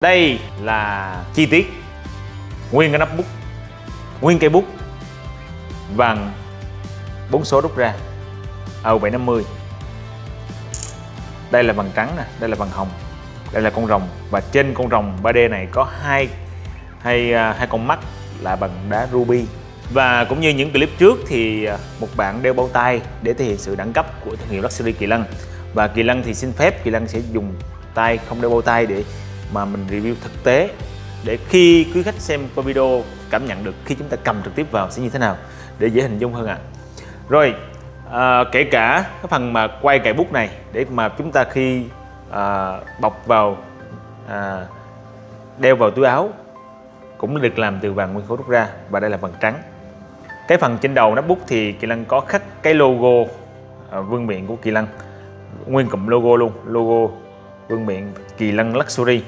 Đây là chi tiết Nguyên cái nắp bút Nguyên cây bút bằng bốn số rút ra AU750 Đây là bằng trắng nè, đây là bằng hồng Đây là con rồng Và trên con rồng 3D này có hai hai, à, hai con mắt là bằng đá ruby. Và cũng như những clip trước thì à, một bạn đeo bao tay để thể hiện sự đẳng cấp của thương hiệu Luxury Kỳ Lân. Và Kỳ Lân thì xin phép Kỳ Lân sẽ dùng tay không đeo bao tay để mà mình review thực tế để khi quý khách xem qua video cảm nhận được khi chúng ta cầm trực tiếp vào sẽ như thế nào để dễ hình dung hơn ạ à. rồi à, kể cả cái phần mà quay cài bút này để mà chúng ta khi à, bọc vào à, đeo vào túi áo cũng được làm từ vàng nguyên khối rút ra và đây là vàng trắng cái phần trên đầu nắp bút thì Kỳ Lân có khắc cái logo à, vương miện của Kỳ Lân nguyên cụm logo luôn logo vương miện Kỳ Lân Luxury